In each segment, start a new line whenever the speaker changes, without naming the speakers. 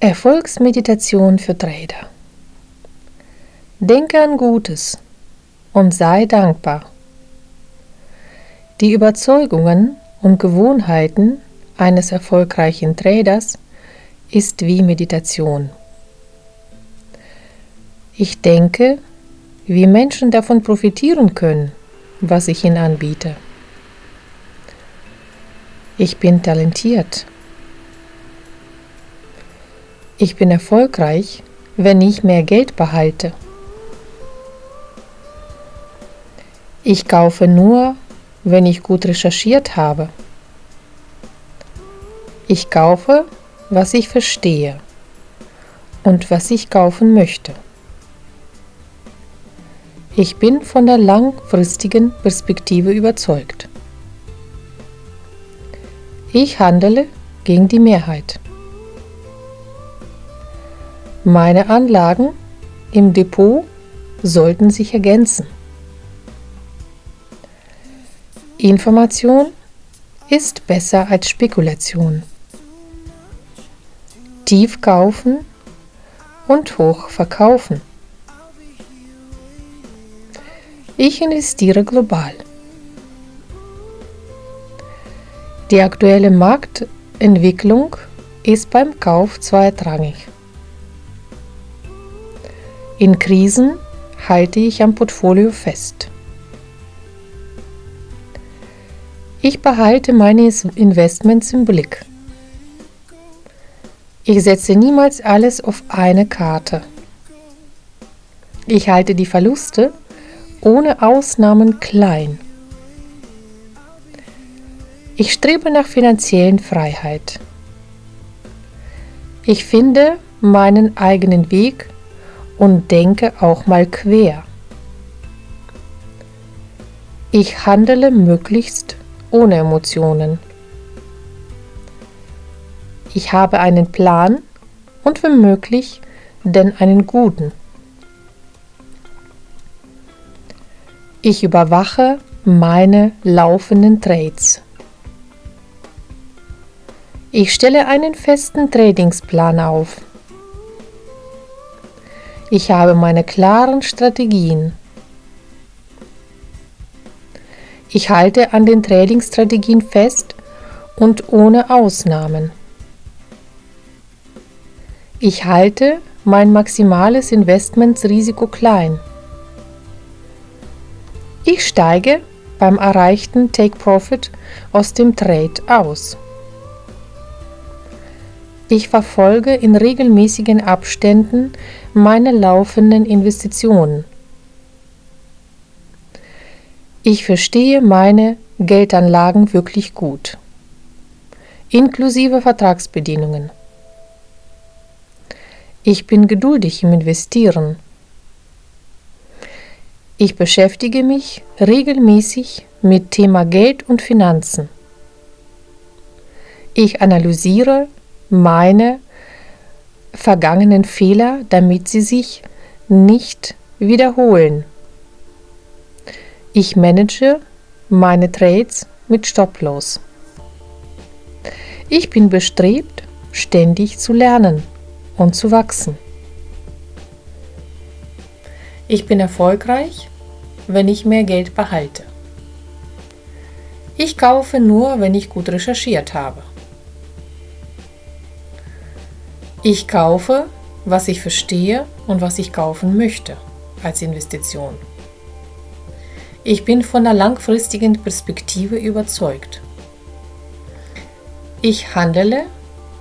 Erfolgsmeditation für Trader. Denke an Gutes und sei dankbar. Die Überzeugungen und Gewohnheiten eines erfolgreichen Traders ist wie Meditation. Ich denke, wie Menschen davon profitieren können, was ich ihnen anbiete. Ich bin talentiert. Ich bin erfolgreich, wenn ich mehr Geld behalte. Ich kaufe nur, wenn ich gut recherchiert habe. Ich kaufe, was ich verstehe und was ich kaufen möchte. Ich bin von der langfristigen Perspektive überzeugt. Ich handele gegen die Mehrheit. Meine Anlagen im Depot sollten sich ergänzen. Information ist besser als Spekulation. Tief kaufen und hoch verkaufen. Ich investiere global. Die aktuelle Marktentwicklung ist beim Kauf zweitrangig. In Krisen halte ich am Portfolio fest. Ich behalte meine Investments im Blick. Ich setze niemals alles auf eine Karte. Ich halte die Verluste ohne Ausnahmen klein. Ich strebe nach finanziellen Freiheit. Ich finde meinen eigenen Weg und denke auch mal quer. Ich handele möglichst ohne Emotionen. Ich habe einen Plan und wenn möglich, denn einen guten. Ich überwache meine laufenden Trades. Ich stelle einen festen Tradingsplan auf. Ich habe meine klaren Strategien. Ich halte an den Trading-Strategien fest und ohne Ausnahmen. Ich halte mein maximales Investmentsrisiko klein. Ich steige beim erreichten Take Profit aus dem Trade aus. Ich verfolge in regelmäßigen Abständen meine laufenden Investitionen. Ich verstehe meine Geldanlagen wirklich gut, inklusive Vertragsbedingungen. Ich bin geduldig im Investieren. Ich beschäftige mich regelmäßig mit Thema Geld und Finanzen. Ich analysiere meine vergangenen Fehler, damit sie sich nicht wiederholen. Ich manage meine Trades mit Stop-Loss. Ich bin bestrebt, ständig zu lernen und zu wachsen. Ich bin erfolgreich, wenn ich mehr Geld behalte. Ich kaufe nur, wenn ich gut recherchiert habe. Ich kaufe, was ich verstehe und was ich kaufen möchte als Investition. Ich bin von der langfristigen Perspektive überzeugt. Ich handele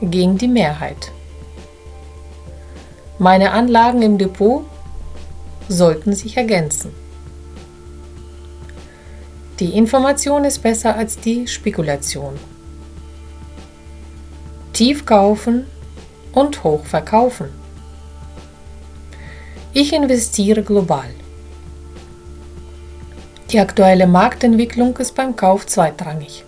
gegen die Mehrheit. Meine Anlagen im Depot sollten sich ergänzen. Die Information ist besser als die Spekulation. Tief kaufen und hoch verkaufen. Ich investiere global. Die aktuelle Marktentwicklung ist beim Kauf zweitrangig.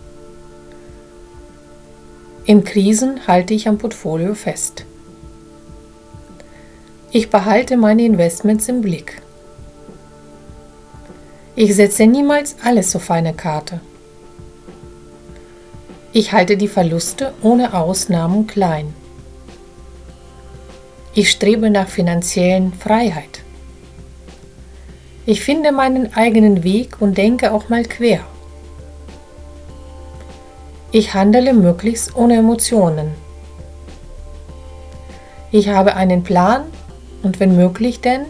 In Krisen halte ich am Portfolio fest. Ich behalte meine Investments im Blick. Ich setze niemals alles auf eine Karte. Ich halte die Verluste ohne Ausnahmen klein. Ich strebe nach finanziellen Freiheit. Ich finde meinen eigenen Weg und denke auch mal quer. Ich handle möglichst ohne Emotionen. Ich habe einen Plan und wenn möglich denn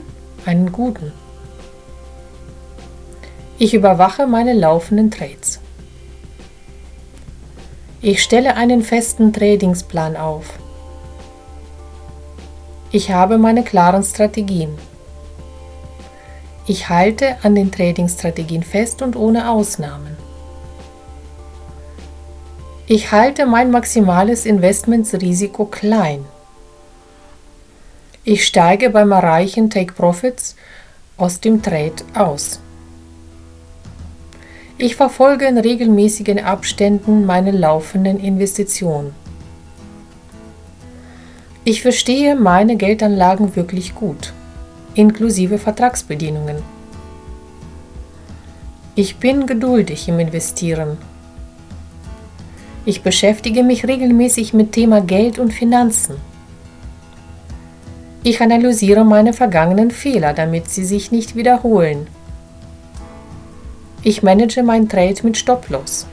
einen guten. Ich überwache meine laufenden Trades. Ich stelle einen festen Tradingsplan auf. Ich habe meine klaren Strategien. Ich halte an den Trading-Strategien fest und ohne Ausnahmen. Ich halte mein maximales Investmentsrisiko klein. Ich steige beim Erreichen Take Profits aus dem Trade aus. Ich verfolge in regelmäßigen Abständen meine laufenden Investitionen. Ich verstehe meine Geldanlagen wirklich gut, inklusive Vertragsbedienungen. Ich bin geduldig im Investieren. Ich beschäftige mich regelmäßig mit Thema Geld und Finanzen. Ich analysiere meine vergangenen Fehler, damit sie sich nicht wiederholen. Ich manage mein Trade mit Stop-Loss.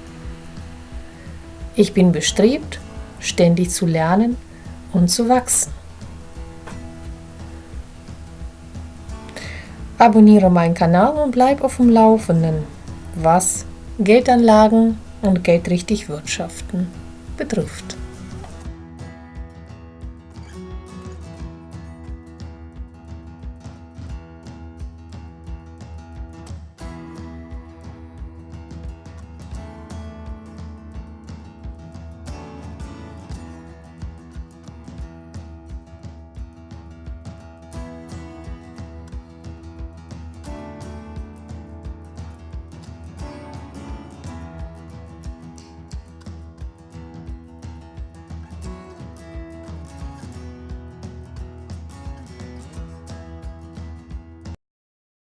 Ich bin bestrebt, ständig zu lernen und zu wachsen. Abonniere meinen Kanal und bleib auf dem Laufenden, was Geldanlagen und geldrichtig wirtschaften betrifft.